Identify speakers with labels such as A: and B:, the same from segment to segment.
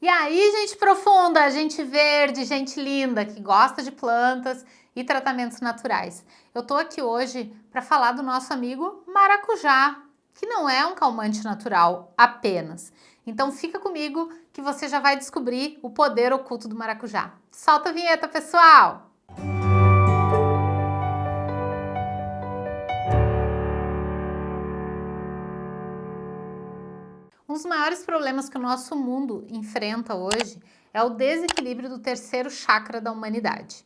A: E aí, gente profunda, gente verde, gente linda, que gosta de plantas e tratamentos naturais. Eu tô aqui hoje para falar do nosso amigo maracujá, que não é um calmante natural apenas. Então fica comigo que você já vai descobrir o poder oculto do maracujá. Solta a vinheta, pessoal! Um dos maiores problemas que o nosso mundo enfrenta hoje é o desequilíbrio do terceiro chakra da humanidade.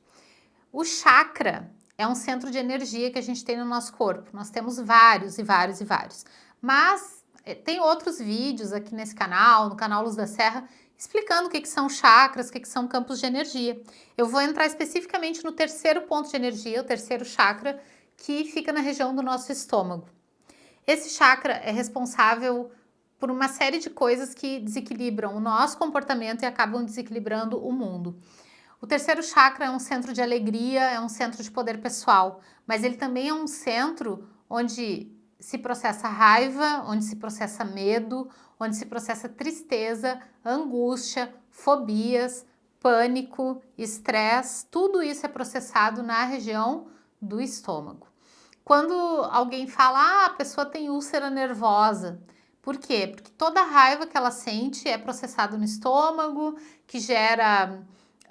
A: O chakra é um centro de energia que a gente tem no nosso corpo. Nós temos vários e vários e vários. Mas eh, tem outros vídeos aqui nesse canal, no canal Luz da Serra, explicando o que, que são chakras, o que, que são campos de energia. Eu vou entrar especificamente no terceiro ponto de energia, o terceiro chakra, que fica na região do nosso estômago. Esse chakra é responsável por uma série de coisas que desequilibram o nosso comportamento e acabam desequilibrando o mundo. O terceiro chakra é um centro de alegria, é um centro de poder pessoal, mas ele também é um centro onde se processa raiva, onde se processa medo, onde se processa tristeza, angústia, fobias, pânico, estresse, tudo isso é processado na região do estômago. Quando alguém fala, ah, a pessoa tem úlcera nervosa, por quê? Porque toda a raiva que ela sente é processada no estômago, que gera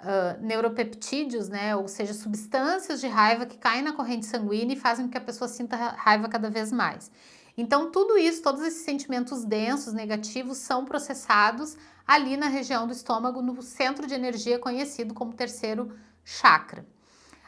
A: uh, neuropeptídeos, né? Ou seja, substâncias de raiva que caem na corrente sanguínea e fazem com que a pessoa sinta raiva cada vez mais. Então, tudo isso, todos esses sentimentos densos, negativos, são processados ali na região do estômago, no centro de energia conhecido como terceiro chakra.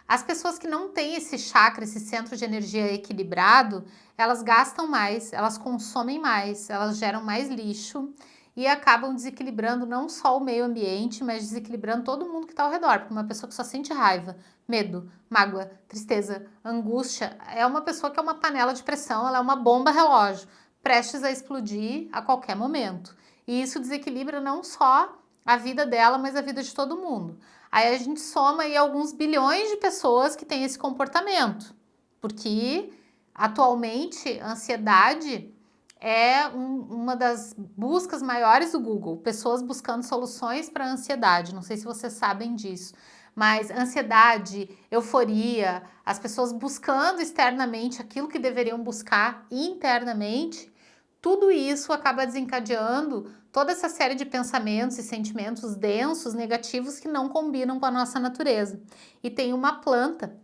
A: As pessoas que não têm esse chakra, esse centro de energia equilibrado, elas gastam mais, elas consomem mais, elas geram mais lixo e acabam desequilibrando não só o meio ambiente, mas desequilibrando todo mundo que está ao redor. Porque uma pessoa que só sente raiva, medo, mágoa, tristeza, angústia, é uma pessoa que é uma panela de pressão, ela é uma bomba relógio, prestes a explodir a qualquer momento. E isso desequilibra não só a vida dela, mas a vida de todo mundo. Aí a gente soma aí alguns bilhões de pessoas que têm esse comportamento, porque atualmente ansiedade é um, uma das buscas maiores do Google, pessoas buscando soluções para ansiedade, não sei se vocês sabem disso, mas ansiedade, euforia, as pessoas buscando externamente aquilo que deveriam buscar internamente, tudo isso acaba desencadeando toda essa série de pensamentos e sentimentos densos, negativos, que não combinam com a nossa natureza. E tem uma planta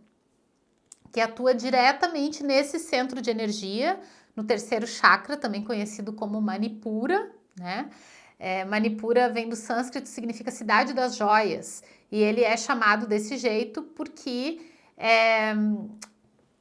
A: que atua diretamente nesse centro de energia, no terceiro chakra, também conhecido como Manipura, né? É, Manipura vem do sânscrito, significa cidade das joias, e ele é chamado desse jeito porque é,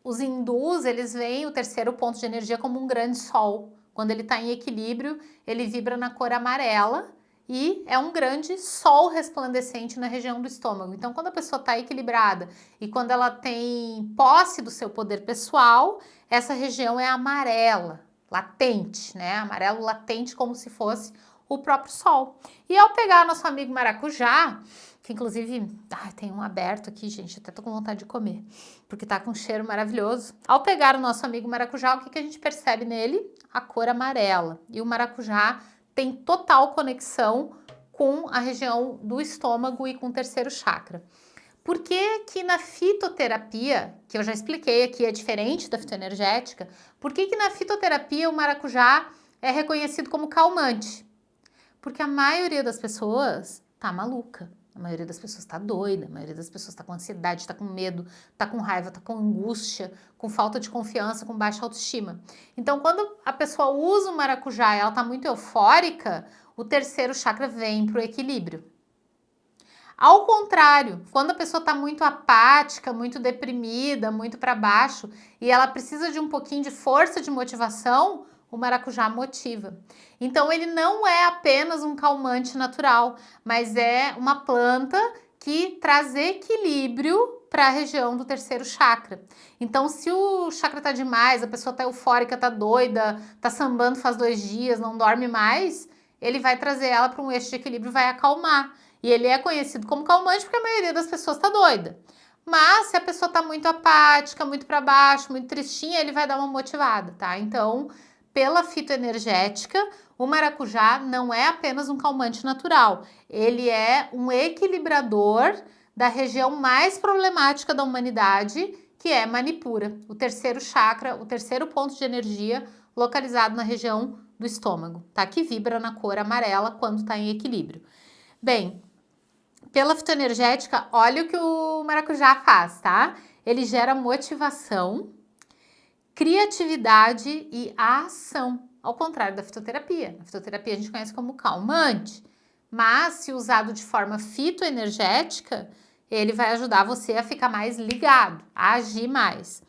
A: os hindus, eles veem o terceiro ponto de energia como um grande sol, quando ele está em equilíbrio, ele vibra na cor amarela e é um grande sol resplandecente na região do estômago. Então, quando a pessoa está equilibrada e quando ela tem posse do seu poder pessoal, essa região é amarela, latente, né? Amarelo latente como se fosse o próprio sol. E ao pegar nosso amigo maracujá, que inclusive, ai, tem um aberto aqui, gente, até tô com vontade de comer, porque tá com um cheiro maravilhoso. Ao pegar o nosso amigo maracujá, o que, que a gente percebe nele? A cor amarela. E o maracujá tem total conexão com a região do estômago e com o terceiro chakra. Por que que na fitoterapia, que eu já expliquei aqui, é diferente da fitoenergética, por que que na fitoterapia o maracujá é reconhecido como calmante? Porque a maioria das pessoas tá maluca. A maioria das pessoas está doida, a maioria das pessoas está com ansiedade, está com medo, está com raiva, está com angústia, com falta de confiança, com baixa autoestima. Então, quando a pessoa usa o maracujá e ela está muito eufórica, o terceiro chakra vem para o equilíbrio. Ao contrário, quando a pessoa está muito apática, muito deprimida, muito para baixo e ela precisa de um pouquinho de força de motivação, o maracujá motiva. Então ele não é apenas um calmante natural, mas é uma planta que traz equilíbrio para a região do terceiro chakra. Então, se o chakra tá demais, a pessoa tá eufórica, tá doida, tá sambando faz dois dias, não dorme mais, ele vai trazer ela para um eixo de equilíbrio, vai acalmar. E ele é conhecido como calmante porque a maioria das pessoas tá doida. Mas se a pessoa tá muito apática, muito para baixo, muito tristinha, ele vai dar uma motivada, tá? Então, pela fitoenergética, o maracujá não é apenas um calmante natural, ele é um equilibrador da região mais problemática da humanidade, que é Manipura, o terceiro chakra, o terceiro ponto de energia localizado na região do estômago, tá? Que vibra na cor amarela quando está em equilíbrio. Bem, pela fitoenergética, olha o que o maracujá faz, tá? Ele gera motivação, criatividade e ação, ao contrário da fitoterapia. A fitoterapia a gente conhece como calmante, mas se usado de forma fitoenergética, ele vai ajudar você a ficar mais ligado, a agir mais.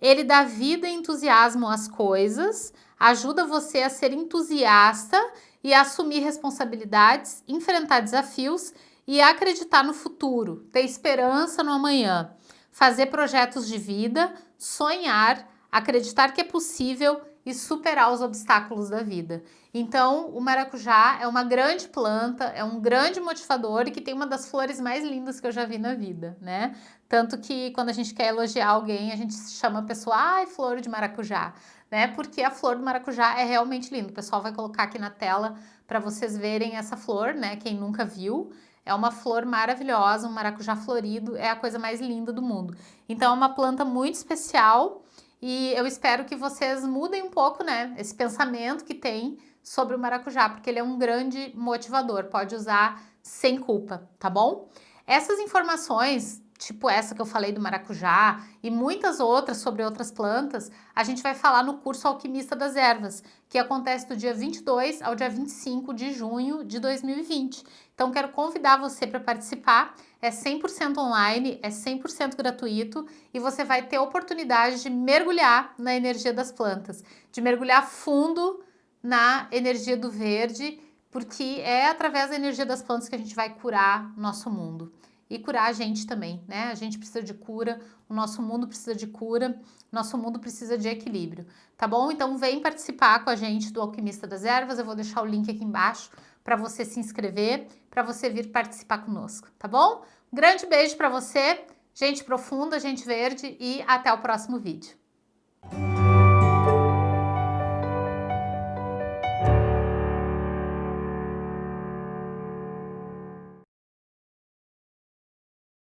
A: Ele dá vida e entusiasmo às coisas, ajuda você a ser entusiasta e a assumir responsabilidades, enfrentar desafios e acreditar no futuro, ter esperança no amanhã, fazer projetos de vida, sonhar, acreditar que é possível e superar os obstáculos da vida. Então, o maracujá é uma grande planta, é um grande motivador e que tem uma das flores mais lindas que eu já vi na vida, né? Tanto que quando a gente quer elogiar alguém, a gente chama a pessoa, ai, flor de maracujá, né? Porque a flor do maracujá é realmente linda. O pessoal vai colocar aqui na tela para vocês verem essa flor, né? Quem nunca viu. É uma flor maravilhosa, um maracujá florido, é a coisa mais linda do mundo. Então é uma planta muito especial e eu espero que vocês mudem um pouco, né, esse pensamento que tem sobre o maracujá, porque ele é um grande motivador, pode usar sem culpa, tá bom? Essas informações tipo essa que eu falei do maracujá e muitas outras sobre outras plantas, a gente vai falar no curso Alquimista das Ervas, que acontece do dia 22 ao dia 25 de junho de 2020. Então quero convidar você para participar, é 100% online, é 100% gratuito e você vai ter a oportunidade de mergulhar na energia das plantas, de mergulhar fundo na energia do verde, porque é através da energia das plantas que a gente vai curar nosso mundo e curar a gente também, né? A gente precisa de cura, o nosso mundo precisa de cura, nosso mundo precisa de equilíbrio, tá bom? Então vem participar com a gente do Alquimista das Ervas, eu vou deixar o link aqui embaixo para você se inscrever, para você vir participar conosco, tá bom? grande beijo para você, gente profunda, gente verde e até o próximo vídeo.